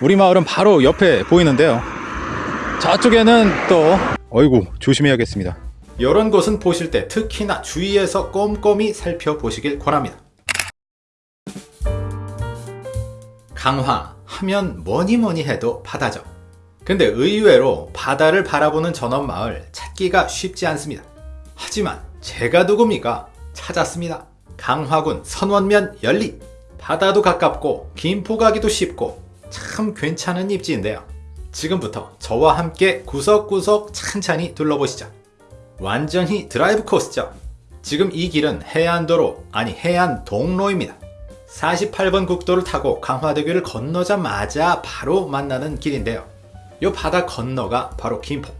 우리 마을은 바로 옆에 보이는데요. 저쪽에는 또 어이구 조심해야겠습니다. 이런 곳은 보실 때 특히나 주위에서 꼼꼼히 살펴보시길 권합니다. 강화 하면 뭐니 뭐니 해도 바다죠. 근데 의외로 바다를 바라보는 전원 마을 찾기가 쉽지 않습니다. 하지만 제가 누굽니까? 찾았습니다. 강화군 선원면 연리. 바다도 가깝고 김포 가기도 쉽고 참 괜찮은 입지인데요. 지금부터 저와 함께 구석구석 찬찬히 둘러보시죠. 완전히 드라이브 코스죠. 지금 이 길은 해안도로 아니 해안 동로입니다. 48번 국도를 타고 강화대교를 건너자마자 바로 만나는 길인데요. 요 바다 건너가 바로 김포.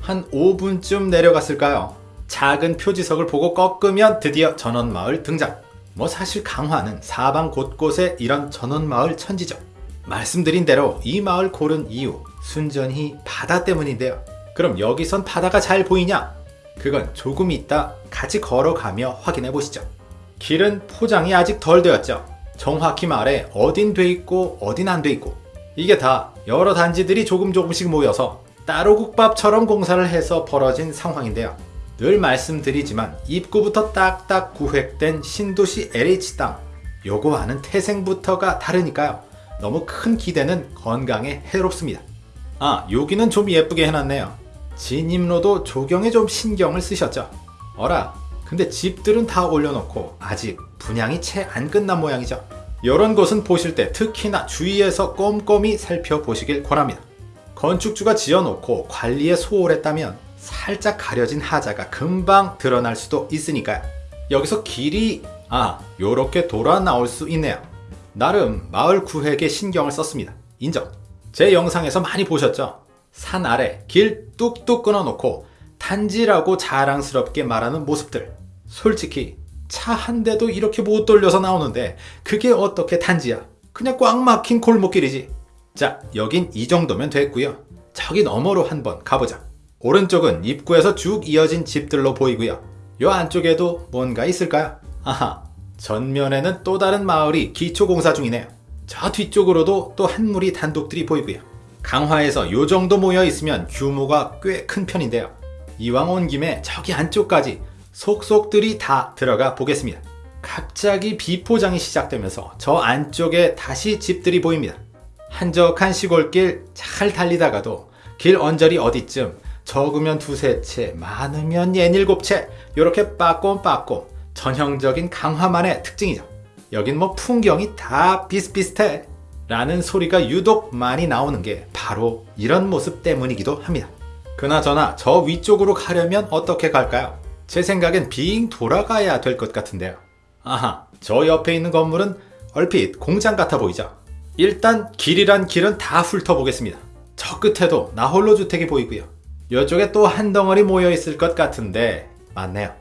한 5분쯤 내려갔을까요? 작은 표지석을 보고 꺾으면 드디어 전원마을 등장. 뭐 사실 강화는 사방 곳곳에 이런 전원마을 천지죠. 말씀드린 대로 이 마을 고른 이유 순전히 바다 때문인데요. 그럼 여기선 바다가 잘 보이냐? 그건 조금 있다 같이 걸어가며 확인해 보시죠. 길은 포장이 아직 덜 되었죠. 정확히 말해 어딘 돼 있고 어딘 안 돼 있고 이게 다 여러 단지들이 조금 조금씩 모여서 따로 국밥처럼 공사를 해서 벌어진 상황인데요. 늘 말씀드리지만 입구부터 딱딱 구획된 신도시 LH 땅 요거와는 태생부터가 다르니까요. 너무 큰 기대는 건강에 해롭습니다. 아 여기는 좀 예쁘게 해놨네요. 진입로도 조경에 좀 신경을 쓰셨죠. 어라 근데 집들은 다 올려놓고 아직 분양이 채 안 끝난 모양이죠. 이런 곳은 보실 때 특히나 주위에서 꼼꼼히 살펴보시길 권합니다. 건축주가 지어놓고 관리에 소홀했다면 살짝 가려진 하자가 금방 드러날 수도 있으니까요. 여기서 길이 아 요렇게 돌아 나올 수 있네요. 나름 마을 구획에 신경을 썼습니다. 인정. 제 영상에서 많이 보셨죠? 산 아래 길 뚝뚝 끊어놓고 단지라고 자랑스럽게 말하는 모습들. 솔직히 차 한 대도 이렇게 못 돌려서 나오는데 그게 어떻게 단지야? 그냥 꽉 막힌 골목길이지. 자, 여긴 이 정도면 됐고요. 저기 너머로 한번 가보자. 오른쪽은 입구에서 쭉 이어진 집들로 보이고요. 요 안쪽에도 뭔가 있을까요? 아하, 전면에는 또 다른 마을이 기초공사 중이네요. 저 뒤쪽으로도 또 한 무리 단독들이 보이고요. 강화에서 요 정도 모여 있으면 규모가 꽤 큰 편인데요. 이왕 온 김에 저기 안쪽까지 속속들이 다 들어가 보겠습니다. 갑자기 비포장이 시작되면서 저 안쪽에 다시 집들이 보입니다. 한적한 시골길 잘 달리다가도 길 언저리 어디쯤 적으면 두세 채, 많으면 예닐곱 채 이렇게 빠꼼빠꼼 전형적인 강화만의 특징이죠. 여긴 뭐 풍경이 다 비슷비슷해 라는 소리가 유독 많이 나오는 게 바로 이런 모습 때문이기도 합니다. 그나저나 저 위쪽으로 가려면 어떻게 갈까요? 제 생각엔 빙 돌아가야 될 것 같은데요. 아하, 저 옆에 있는 건물은 얼핏 공장 같아 보이죠? 일단 길이란 길은 다 훑어보겠습니다. 저 끝에도 나홀로 주택이 보이고요. 이쪽에 또 한 덩어리 모여 있을 것 같은데 맞네요.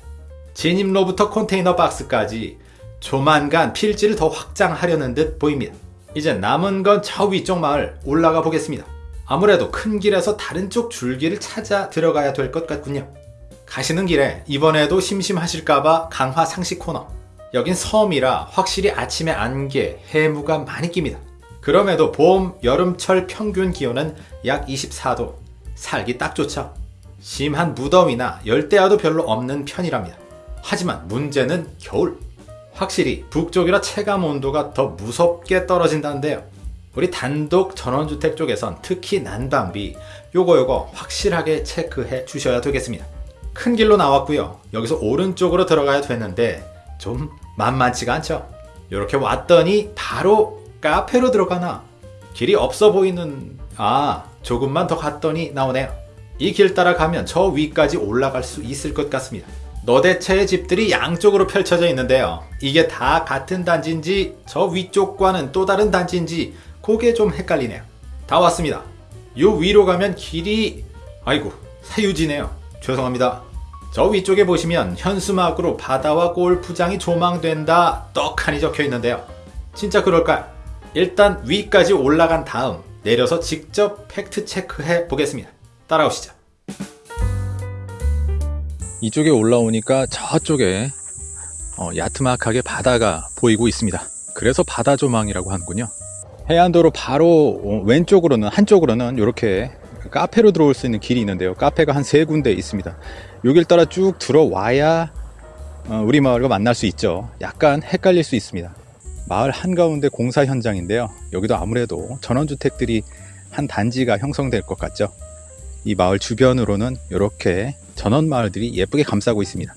진입로부터 컨테이너 박스까지 조만간 필지를 더 확장하려는 듯 보입니다. 이제 남은 건 저 위쪽 마을 올라가 보겠습니다. 아무래도 큰 길에서 다른 쪽 줄기를 찾아 들어가야 될 것 같군요. 가시는 길에 이번에도 심심하실까봐 강화 상식 코너. 여긴 섬이라 확실히 아침에 안개, 해무가 많이 낍니다. 그럼에도 봄, 여름철 평균 기온은 약 24도, 살기 딱 좋죠. 심한 무더위나 열대야도 별로 없는 편이랍니다. 하지만 문제는 겨울. 확실히 북쪽이라 체감 온도가 더 무섭게 떨어진다는데요. 우리 단독 전원주택 쪽에선 특히 난방비 요거 요거 확실하게 체크해 주셔야 되겠습니다. 큰 길로 나왔고요. 여기서 오른쪽으로 들어가야 되는데 좀 만만치가 않죠. 이렇게 왔더니 바로 카페로 들어가나 길이 없어 보이는 아 조금만 더 갔더니 나오네요. 이 길 따라 가면 저 위까지 올라갈 수 있을 것 같습니다. 너대체의 집들이 양쪽으로 펼쳐져 있는데요. 이게 다 같은 단지인지 저 위쪽과는 또 다른 단지인지 그게 좀 헷갈리네요. 다 왔습니다. 요 위로 가면 길이 아이고 사유지네요. 죄송합니다. 저 위쪽에 보시면 현수막으로 바다와 골프장이 조망된다 떡하니 적혀 있는데요. 진짜 그럴까요? 일단 위까지 올라간 다음 내려서 직접 팩트 체크해 보겠습니다. 따라오시죠. 이쪽에 올라오니까 저쪽에 어, 야트막하게 바다가 보이고 있습니다. 그래서 바다 조망이라고 하는군요. 해안도로 바로 어, 왼쪽으로는 한쪽으로는 이렇게 카페로 들어올 수 있는 길이 있는데요. 카페가 한 세 군데 있습니다. 여길 따라 쭉 들어와야 어, 우리 마을과 만날 수 있죠. 약간 헷갈릴 수 있습니다. 마을 한가운데 공사 현장인데요. 여기도 아무래도 전원주택들이 한 단지가 형성될 것 같죠. 이 마을 주변으로는 이렇게 전원 마을들이 예쁘게 감싸고 있습니다.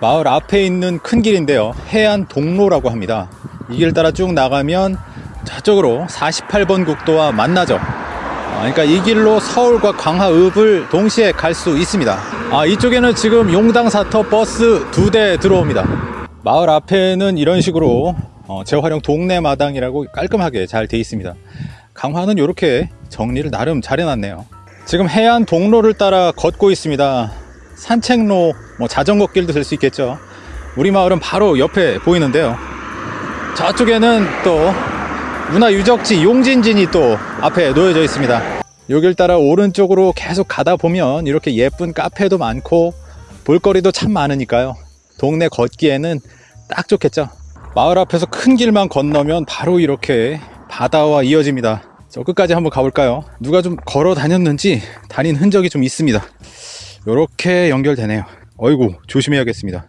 마을 앞에 있는 큰 길인데요. 해안 동로라고 합니다. 이 길 따라 쭉 나가면 저쪽으로 48번 국도와 만나죠. 아, 그러니까 이 길로 서울과 광화읍을 동시에 갈 수 있습니다. 아, 이쪽에는 지금 용당사터 버스 두 대 들어옵니다. 마을 앞에는 이런 식으로 어, 재활용 동네 마당이라고 깔끔하게 잘 돼 있습니다. 강화는 이렇게 정리를 나름 잘 해놨네요. 지금 해안 동로를 따라 걷고 있습니다. 산책로, 뭐 자전거 길도 될 수 있겠죠. 우리 마을은 바로 옆에 보이는데요. 저쪽에는 또 문화유적지 용진진이 또 앞에 놓여져 있습니다. 여길 따라 오른쪽으로 계속 가다 보면 이렇게 예쁜 카페도 많고 볼거리도 참 많으니까요. 동네 걷기에는 딱 좋겠죠. 마을 앞에서 큰 길만 건너면 바로 이렇게 바다와 이어집니다. 저 끝까지 한번 가볼까요? 누가 좀 걸어 다녔는지 다닌 흔적이 좀 있습니다. 이렇게 연결되네요. 어이구 조심해야겠습니다.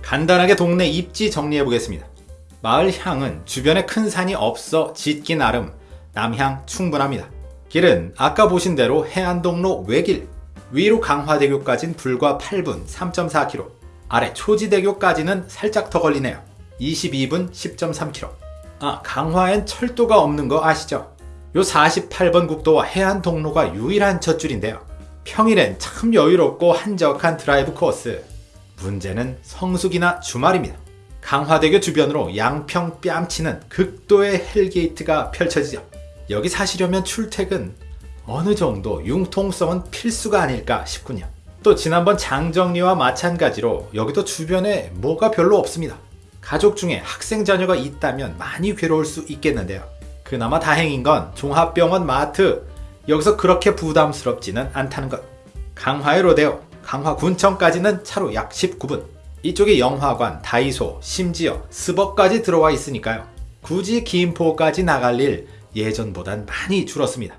간단하게 동네 입지 정리해 보겠습니다. 마을 향은 주변에 큰 산이 없어 짓기 나름 남향 충분합니다. 길은 아까 보신 대로 해안동로 외길 위로 강화대교까진 불과 8분 3.4km 아래 초지대교까지는 살짝 더 걸리네요. 22분 10.3km 아 강화엔 철도가 없는 거 아시죠? 요 48번 국도와 해안동로가 유일한 젖줄인데요. 평일엔 참 여유롭고 한적한 드라이브 코스 문제는 성수기나 주말입니다. 강화대교 주변으로 양평 뺨치는 극도의 hell gate가 펼쳐지죠. 여기 사시려면 출퇴근 어느 정도 융통성은 필수가 아닐까 싶군요. 또 지난번 장정리와 마찬가지로 여기도 주변에 뭐가 별로 없습니다. 가족 중에 학생 자녀가 있다면 많이 괴로울 수 있겠는데요. 그나마 다행인 건 종합병원 마트 여기서 그렇게 부담스럽지는 않다는 것. 강화의 로데오, 강화군청까지는 차로 약 19분. 이쪽에 영화관, 다이소, 심지어 스벅까지 들어와 있으니까요. 굳이 김포까지 나갈 일 예전보단 많이 줄었습니다.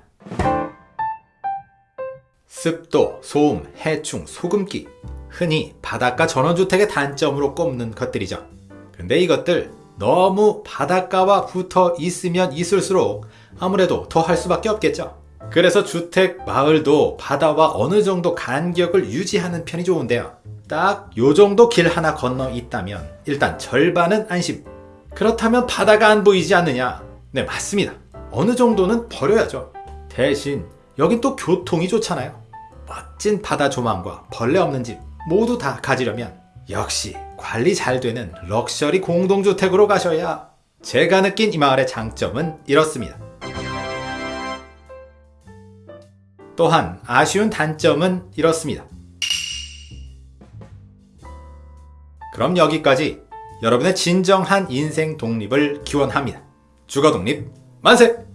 습도, 소음, 해충, 소금기 흔히 바닷가 전원주택의 단점으로 꼽는 것들이죠. 근데 이것들 너무 바닷가와 붙어 있으면 있을수록 아무래도 더 할 수밖에 없겠죠. 그래서 주택 마을도 바다와 어느 정도 간격을 유지하는 편이 좋은데요. 딱 요 정도 길 하나 건너 있다면 일단 절반은 안심. 그렇다면 바다가 안 보이지 않느냐? 네, 맞습니다. 어느 정도는 버려야죠. 대신 여긴 또 교통이 좋잖아요. 멋진 바다 조망과 벌레 없는 집 모두 다 가지려면 역시 관리 잘 되는 럭셔리 공동주택으로 가셔야 제가 느낀 이 마을의 장점은 이렇습니다. 또한 아쉬운 단점은 이렇습니다. 그럼 여기까지 여러분의 진정한 인생 독립을 기원합니다. 주거 독립 만세!